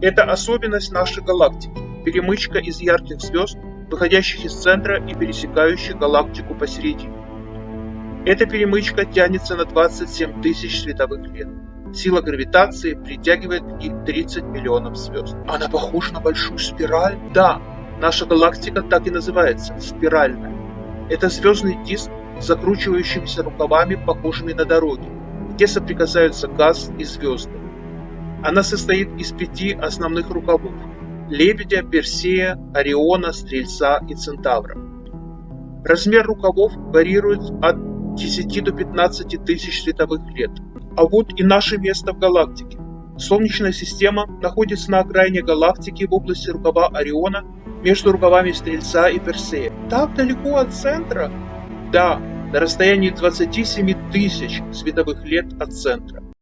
Это особенность нашей галактики – перемычка из ярких звезд, выходящих из центра и пересекающих галактику посередине. Эта перемычка тянется на 27 тысяч световых лет. Сила гравитации притягивает к ней 30 миллионов звезд. Она похожа на большую спираль? Да, наша галактика так и называется – спиральная. Это звездный диск с закручивающимися рукавами, похожими на дороги, где соприкасаются газ и звезды. Она состоит из пяти основных рукавов – Лебедя, Персея, Ориона, Стрельца и Центавра. Размер рукавов варьирует от 10 до 15 тысяч световых лет. А вот и наше место в галактике. Солнечная система находится на окраине галактики в области рукава Ориона между рукавами Стрельца и Персея. Так далеко от центра? Да, на расстоянии 27 тысяч световых лет от центра.